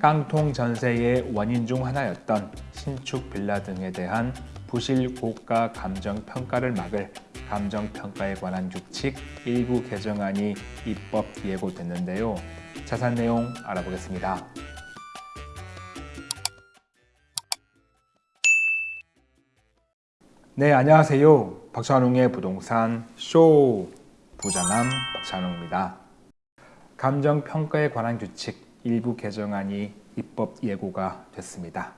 깡통 전세의 원인 중 하나였던 신축 빌라 등에 대한 부실 고가 감정 평가를 막을 감정 평가에 관한 규칙 일부 개정안이 입법 예고됐는데요. 자세한 내용 알아보겠습니다. 네, 안녕하세요. 박찬웅의 부동산 쇼 부자남 박찬웅입니다. 감정 평가에 관한 규칙 일부 개정안이 입법 예고가 됐습니다.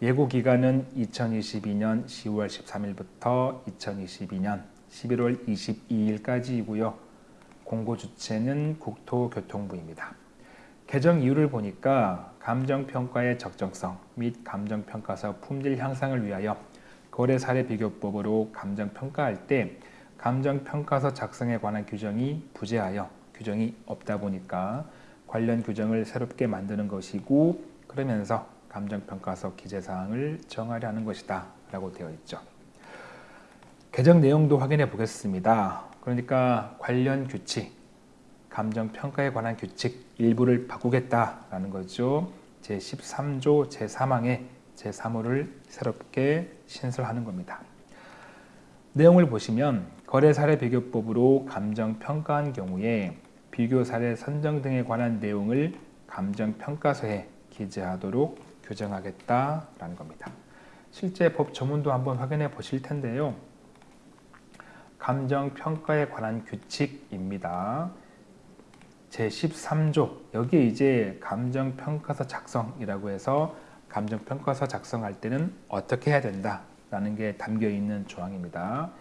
예고 기간은 2022년 10월 13일부터 2022년 11월 22일까지이고요. 공고 주체는 국토교통부입니다. 개정 이유를 보니까 감정평가의 적정성 및 감정평가서 품질 향상을 위하여 거래 사례 비교법으로 감정평가할 때 감정평가서 작성에 관한 규정이 부재하여 규정이 없다 보니까 관련 규정을 새롭게 만드는 것이고 그러면서 감정평가서 기재사항을 정하려 는 것이다 라고 되어 있죠. 개정 내용도 확인해 보겠습니다. 그러니까 관련 규칙, 감정평가에 관한 규칙 일부를 바꾸겠다라는 거죠. 제13조 제3항에 제3호를 새롭게 신설하는 겁니다. 내용을 보시면 거래사례 비교법으로 감정평가한 경우에 비교 사례 선정 등에 관한 내용을 감정평가서에 기재하도록 규정하겠다라는 겁니다. 실제 법 조문도 한번 확인해 보실 텐데요. 감정평가에 관한 규칙입니다. 제13조 여기에 이제 감정평가서 작성이라고 해서 감정평가서 작성할 때는 어떻게 해야 된다라는 게 담겨 있는 조항입니다.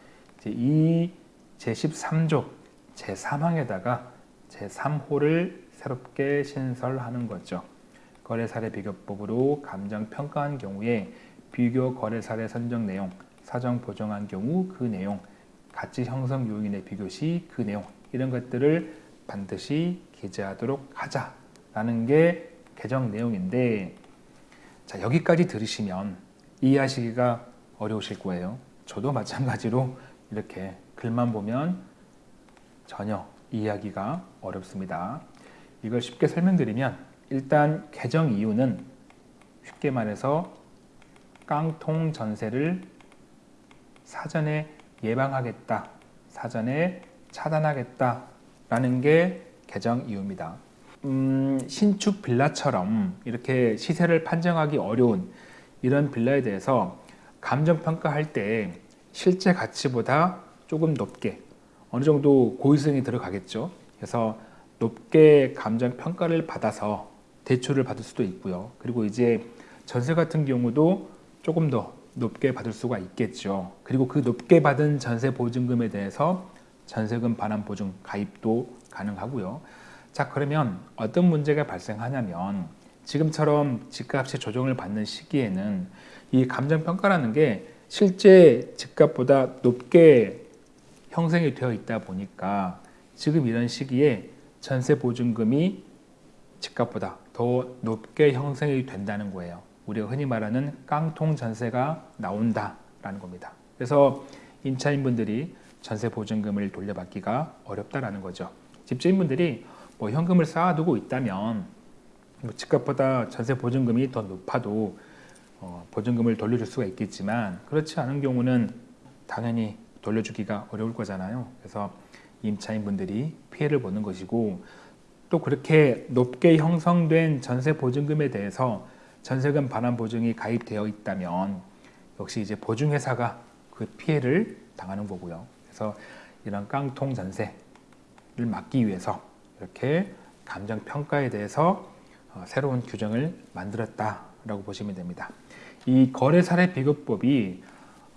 이 제13조 제3항에다가 제3호를 새롭게 신설하는 거죠. 거래사례 비교법으로 감정 평가한 경우에 비교 거래사례 선정 내용, 사정 보정한 경우 그 내용, 가치 형성 요인의 비교 시 그 내용 이런 것들을 반드시 기재하도록 하자라는 게 개정 내용인데 자 여기까지 들으시면 이해하시기가 어려우실 거예요. 저도 마찬가지로 이렇게 글만 보면 전혀 이해하기가 어렵습니다. 이걸 쉽게 설명드리면 일단 개정 이유는 쉽게 말해서 깡통 전세를 사전에 예방하겠다, 사전에 차단하겠다 라는 게 개정 이유입니다. 음, 신축 빌라처럼 이렇게 시세를 판정하기 어려운 이런 빌라에 대해서 감정평가할 때 실제 가치보다 조금 높게 어느 정도 고의성이 들어가겠죠. 그래서 높게 감정 평가를 받아서 대출을 받을 수도 있고요. 그리고 이제 전세 같은 경우도 조금 더 높게 받을 수가 있겠죠. 그리고 그 높게 받은 전세 보증금에 대해서 전세금 반환 보증 가입도 가능하고요. 자 그러면 어떤 문제가 발생하냐면 지금처럼 집값이 조정을 받는 시기에는 이 감정평가라는 게 실제 집값보다 높게 형성이 되어 있다 보니까 지금 이런 시기에 전세 보증금이 집값보다 더 높게 형성이 된다는 거예요. 우리가 흔히 말하는 깡통 전세가 나온다라는 겁니다. 그래서 임차인분들이 전세 보증금을 돌려받기가 어렵다라는 거죠. 집주인분들이 뭐 현금을 쌓아두고 있다면 뭐 집값보다 전세 보증금이 더 높아도 어, 보증금을 돌려줄 수가 있겠지만 그렇지 않은 경우는 당연히 돌려주기가 어려울 거잖아요. 그래서 임차인분들이 피해를 보는 것이고 또 그렇게 높게 형성된 전세 보증금에 대해서 전세금 반환 보증이 가입되어 있다면 역시 이제 보증회사가 그 피해를 당하는 거고요. 그래서 이런 깡통 전세를 막기 위해서 이렇게 감정 평가에 대해서 어, 새로운 규정을 만들었다라고 보시면 됩니다. 이 거래 사례 비교법이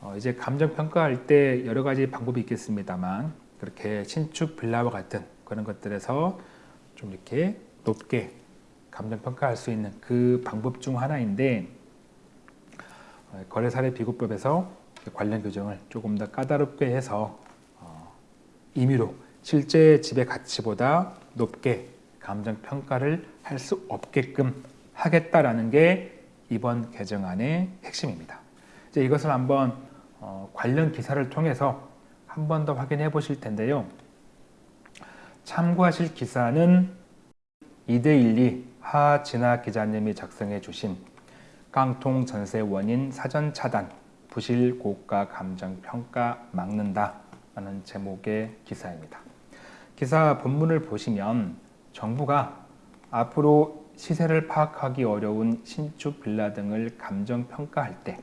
어, 이제 감정 평가할 때 여러 가지 방법이 있겠습니다만 그렇게 신축 빌라와 같은 그런 것들에서 좀 이렇게 높게 감정 평가할 수 있는 그 방법 중 하나인데 어, 거래 사례 비교법에서 관련 규정을 조금 더 까다롭게 해서 임의로 실제 집의 가치보다 높게 감정 평가를 할 수 없게끔 하겠다라는 게 이번 개정안의 핵심입니다. 이제 이것을 한번 어, 관련 기사를 통해서 한 번 더 확인해 보실 텐데요. 참고하실 기사는 2대1리 하진아 기자님이 작성해 주신 깡통 전세 원인 사전 차단 부실 고가 감정 평가 막는다 라는 제목의 기사입니다. 기사 본문을 보시면 정부가 앞으로 시세를 파악하기 어려운 신축 빌라 등을 감정 평가할 때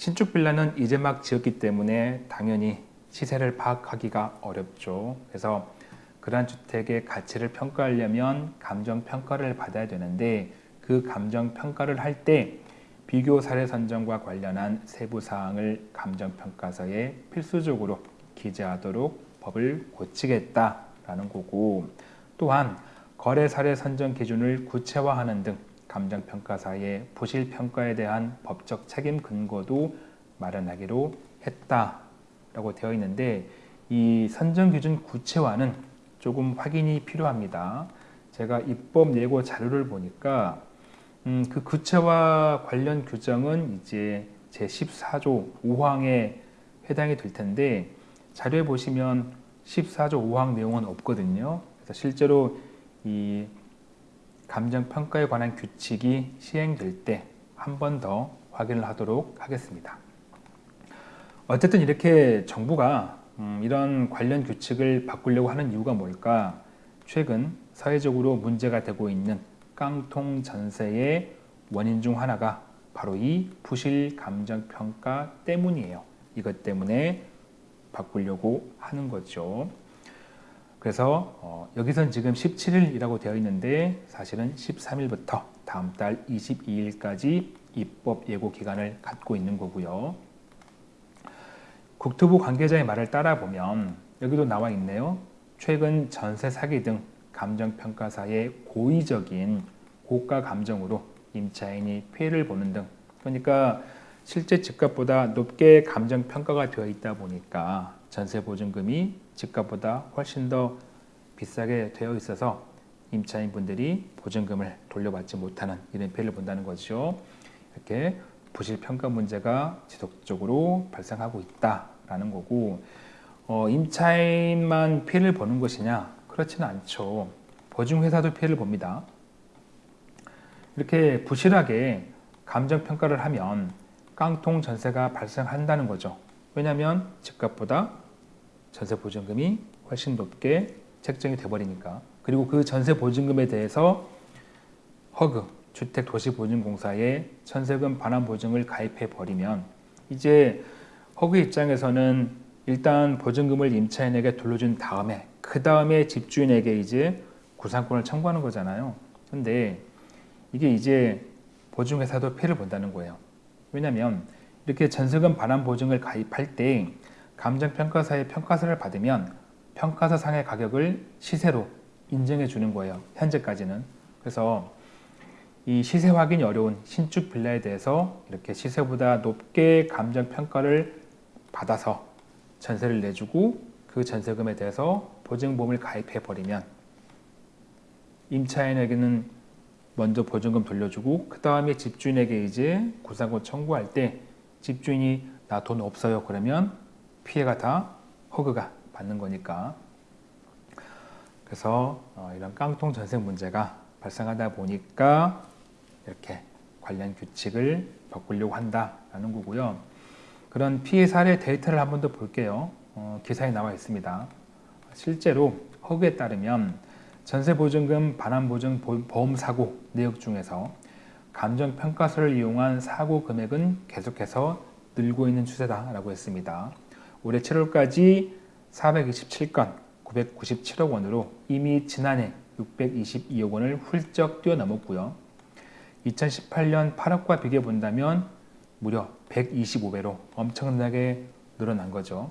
신축 빌라는 이제 막 지었기 때문에 당연히 시세를 파악하기가 어렵죠. 그래서 그러한 주택의 가치를 평가하려면 감정 평가를 받아야 되는데 그 감정 평가를 할 때 비교 사례 선정과 관련한 세부 사항을 감정 평가서에 필수적으로 기재하도록 법을 고치겠다라는 거고 또한 거래 사례 선정 기준을 구체화하는 등 감정 평가사의 부실 평가에 대한 법적 책임 근거도 마련하기로 했다라고 되어 있는데 이 선정 기준 구체화는 조금 확인이 필요합니다. 제가 입법 예고 자료를 보니까 음, 그 구체화 관련 규정은 이제 제 14조 5항에 해당이 될 텐데 자료에 보시면 14조 5항 내용은 없거든요. 그래서 실제로 이 감정 평가에 관한 규칙이 시행될 때 한 번 더 확인을 하도록 하겠습니다. 어쨌든 이렇게 정부가 음, 이런 관련 규칙을 바꾸려고 하는 이유가 뭘까? 최근 사회적으로 문제가 되고 있는 깡통 전세의 원인 중 하나가 바로 이 부실 감정 평가 때문이에요. 이것 때문에 바꾸려고 하는 거죠. 그래서 어, 여기선 지금 17일이라고 되어 있는데 사실은 13일부터 다음 달 22일까지 입법 예고 기간을 갖고 있는 거고요. 국토부 관계자의 말을 따라 보면 여기도 나와 있네요. 최근 전세 사기 등 감정평가사의 고의적인 고가 감정으로 임차인이 피해를 보는 등 그러니까 실제 집값보다 높게 감정평가가 되어 있다 보니까 전세보증금이 집값보다 훨씬 더 비싸게 되어 있어서 임차인분들이 보증금을 돌려받지 못하는 이런 피해를 본다는 거죠. 이렇게 부실평가 문제가 지속적으로 발생하고 있다라는 거고 어, 임차인만 피해를 보는 것이냐? 그렇지는 않죠. 보증회사도 피해를 봅니다. 이렇게 부실하게 감정평가를 하면 깡통 전세가 발생한다는 거죠. 왜냐하면 집값보다 전세 보증금이 훨씬 높게 책정이 돼버리니까 그리고 그 전세 보증금에 대해서 허그 주택도시보증공사에 전세금 반환 보증을 가입해 버리면 이제 허그 입장에서는 일단 보증금을 임차인에게 돌려준 다음에 그 다음에 집주인에게 이제 구상권을 청구하는 거잖아요. 근데 이게 이제 보증회사도 피해를 본다는 거예요. 왜냐하면 이렇게 전세금 반환 보증을 가입할 때 감정평가사의 평가서를 받으면 평가서 상의 가격을 시세로 인정해 주는 거예요. 현재까지는. 그래서 이 시세 확인이 어려운 신축 빌라에 대해서 이렇게 시세보다 높게 감정평가를 받아서 전세를 내주고 그 전세금에 대해서 보증보험을 가입해 버리면 임차인에게는 먼저 보증금 돌려주고 그 다음에 집주인에게 이제 구상권 청구할 때 집주인이 나 돈 없어요 그러면 피해가 다 허그가 받는 거니까 그래서 어, 이런 깡통 전세 문제가 발생하다 보니까 이렇게 관련 규칙을 바꾸려고 한다라는 거고요. 그런 피해 사례 데이터를 한 번 더 볼게요. 어, 기사에 나와 있습니다. 실제로 허그에 따르면 전세보증금 반환보증 보험사고 내역 중에서 감정평가서를 이용한 사고 금액은 계속해서 늘고 있는 추세다라고 했습니다. 올해 7월까지 427건 997억 원으로 이미 지난해 622억 원을 훌쩍 뛰어넘었고요. 2018년 8억과 비교해 본다면 무려 125배로 엄청나게 늘어난 거죠.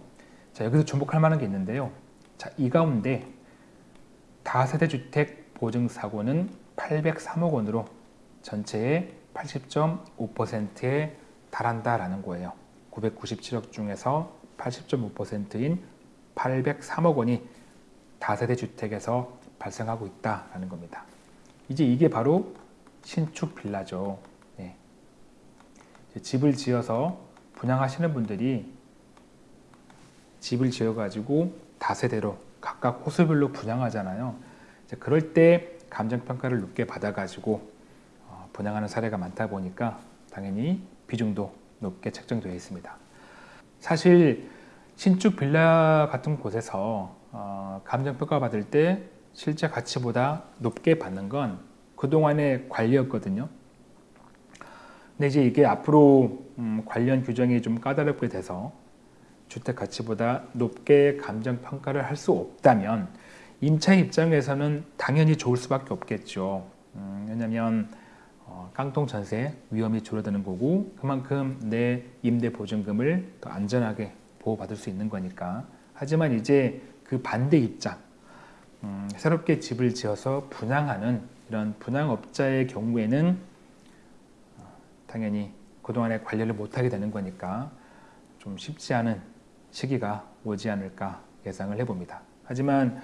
자, 여기서 주목할 만한 게 있는데요. 자, 이 가운데 다세대 주택 보증 사고는 803억 원으로 전체의 80.5%에 달한다라는 거예요. 997억 중에서 80.5%인 803억 원이 다세대 주택에서 발생하고 있다라는 겁니다. 이제 이게 바로 신축 빌라죠. 네. 집을 지어서 분양하시는 분들이 집을 지어가지고 다세대로 각각 호수별로 분양하잖아요. 그럴 때 감정평가를 높게 받아가지고 어, 분양하는 사례가 많다 보니까 당연히 비중도 높게 책정되어 있습니다. 사실 신축 빌라 같은 곳에서 어, 감정평가 받을 때 실제 가치보다 높게 받는 건 그동안의 관리였거든요. 근데 이제 이게 앞으로 음, 관련 규정이 좀 까다롭게 돼서 주택 가치보다 높게 감정 평가를 할 수 없다면 임차 입장에서는 당연히 좋을 수밖에 없겠죠. 음, 왜냐하면 어, 깡통 전세 위험이 줄어드는 거고 그만큼 내 임대 보증금을 더 안전하게 보호받을 수 있는 거니까. 하지만 이제 그 반대 입장, 음, 새롭게 집을 지어서 분양하는 이런 분양업자의 경우에는 어, 당연히 그동안에 관리를 못하게 되는 거니까 좀 쉽지 않은 시기가 오지 않을까 예상을 해봅니다. 하지만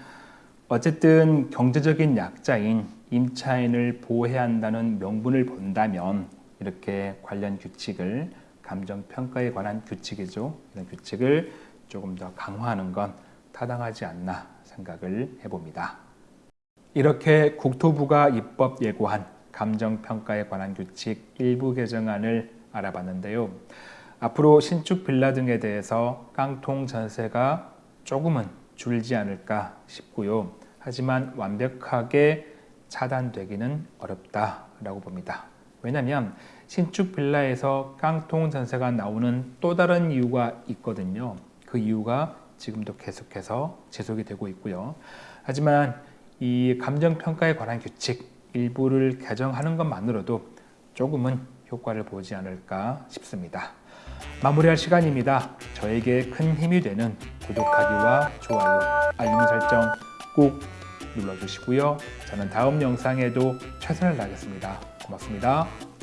어쨌든 경제적인 약자인 임차인을 보호해야 한다는 명분을 본다면 이렇게 관련 규칙을 감정평가에 관한 규칙이죠. 이런 규칙을 조금 더 강화하는 건 타당하지 않나 생각을 해봅니다. 이렇게 국토부가 입법 예고한 감정평가에 관한 규칙 일부 개정안을 알아봤는데요. 앞으로 신축 빌라 등에 대해서 깡통 전세가 조금은 줄지 않을까 싶고요. 하지만 완벽하게 차단되기는 어렵다라고 봅니다. 왜냐하면 신축 빌라에서 깡통 전세가 나오는 또 다른 이유가 있거든요. 그 이유가 지금도 계속해서 지속이 되고 있고요. 하지만 이 감정평가에 관한 규칙 일부를 개정하는 것만으로도 조금은 효과를 보지 않을까 싶습니다. 마무리할 시간입니다. 저에게 큰 힘이 되는 구독하기와 좋아요, 알림 설정 꼭 눌러주시고요. 저는 다음 영상에도 최선을 다하겠습니다. 고맙습니다.